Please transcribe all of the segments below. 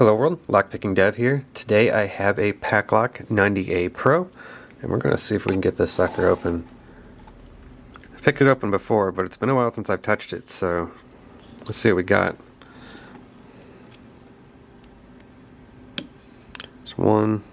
Hello world, Lockpicking Dev here. Today I have a Paclock 90A Pro, and we're going to see if we can get this sucker open. I've picked it open before, but it's been a while since I've touched it, so let's see what we got. It's one,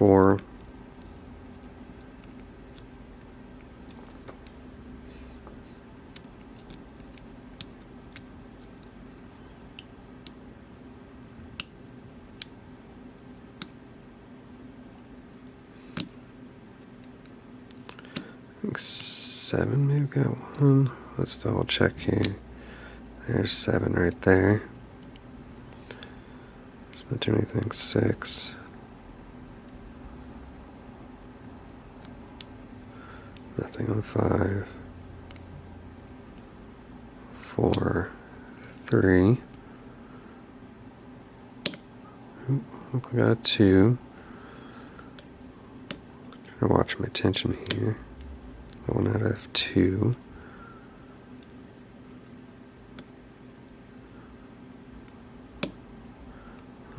four, seven, maybe we've got one. Let's double check here. There's seven right there. It's not doing anything. Six. Nothing on five. Four. Three. Oop, look, we got two. Trying to watch my tension here. One out of two.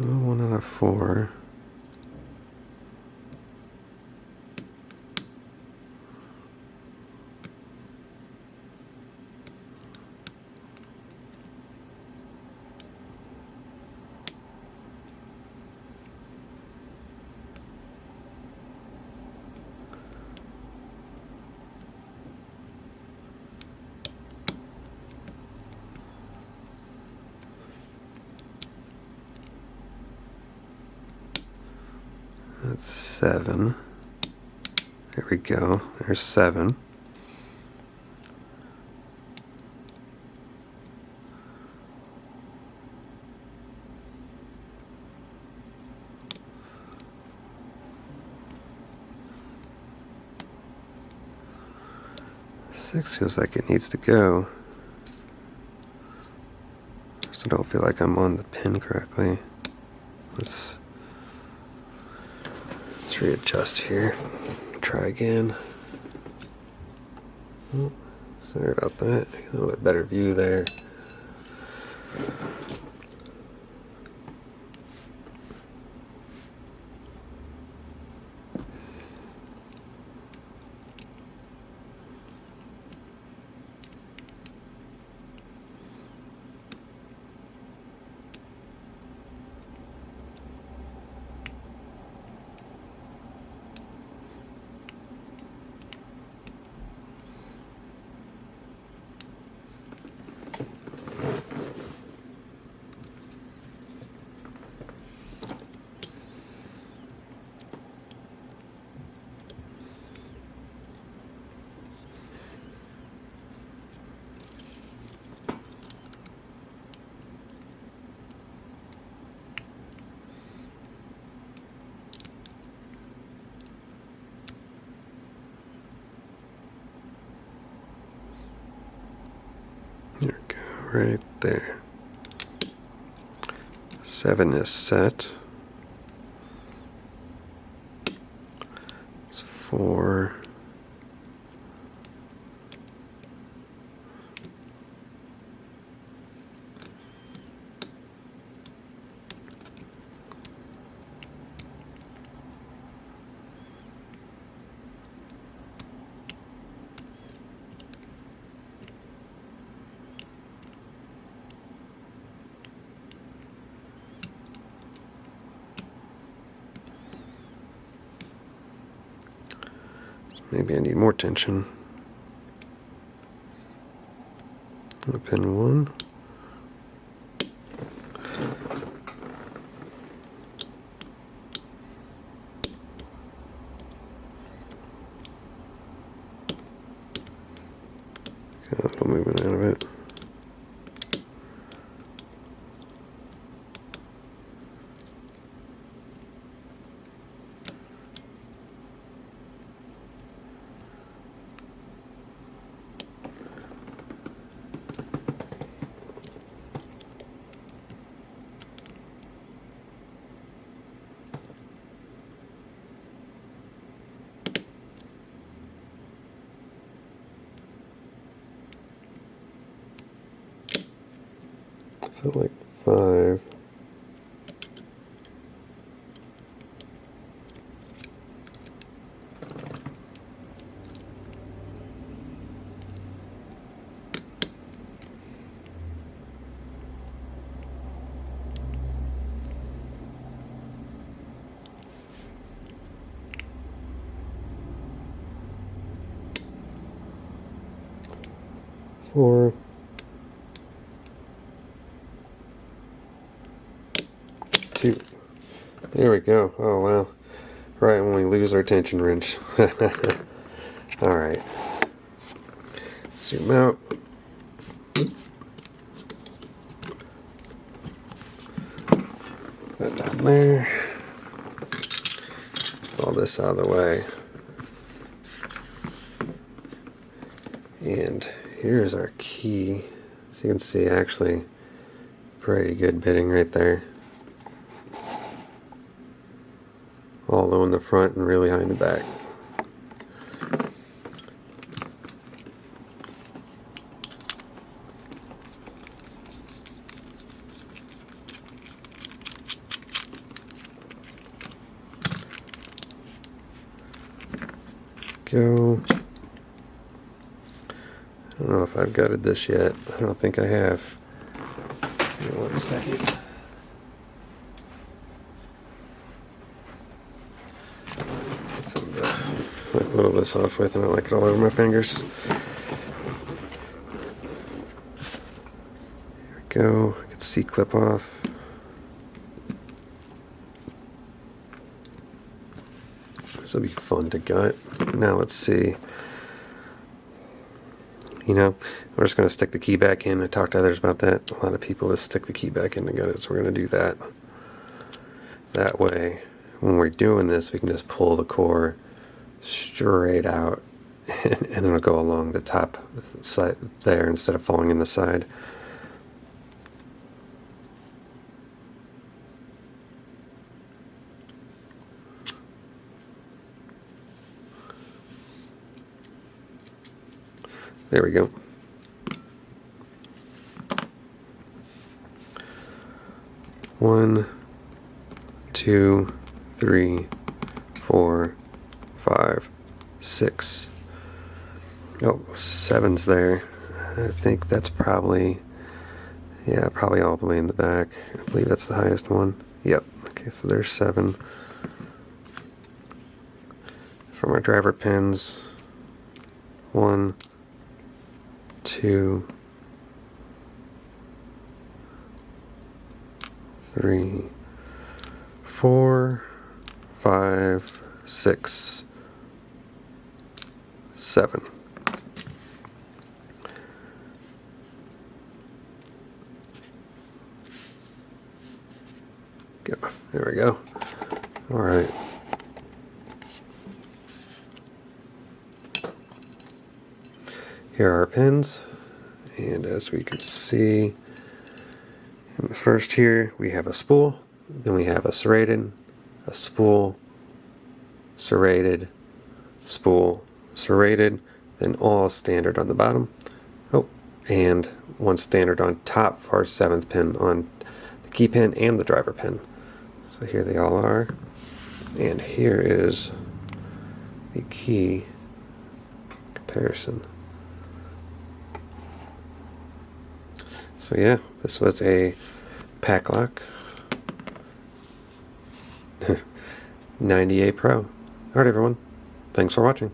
One out of four. That's seven. There we go. There's seven. Six feels like it needs to go. Just don't feel like I'm on the pin correctly. Let's readjust here. Try again. Oh, sorry about that. A little bit better view there. There we go, right there. Seven is set. It's four. Maybe I need more tension. Pin one. Got a little movement out of it. Felt like five. Four. two. There we go. Oh, wow. Right when we lose our tension wrench. Alright. Zoom out. Put that down there. All this out of the way. And here's our key. As you can see, actually, pretty good bitting right there. all low in the front and really high in the back. Go. I don't know if I've gutted this yet. I don't think I have. Give me one second. Whittle this off with and I like it all over my fingers. There we go. I Get C-clip off. This will be fun to gut. Now let's see. You know, we're just going to stick the key back in. I talked to others about that. A lot of people just stick the key back in to gut it, so we're going to do that. That way, when we're doing this, we can just pull the core straight out and, and it'll go along the top side there instead of falling in the side. There we go. One, two, three, four, five, six. Oh, seven's there. I think that's probably, yeah, probably all the way in the back. I believe that's the highest one. Yep. Okay, so there's seven. From our driver pins, one, two, three, four, five, six, seven. There we go. All right. Here are our pins, and as we can see in the first here, we have a spool, then we have a serrated, a spool, serrated, spool, serrated, then all standard on the bottom. Oh, and one standard on top for our seventh pin on the key pin and the driver pin. So here they all are. And here is the key comparison. So yeah, this was a Paclock 90A Pro. Alright everyone, thanks for watching.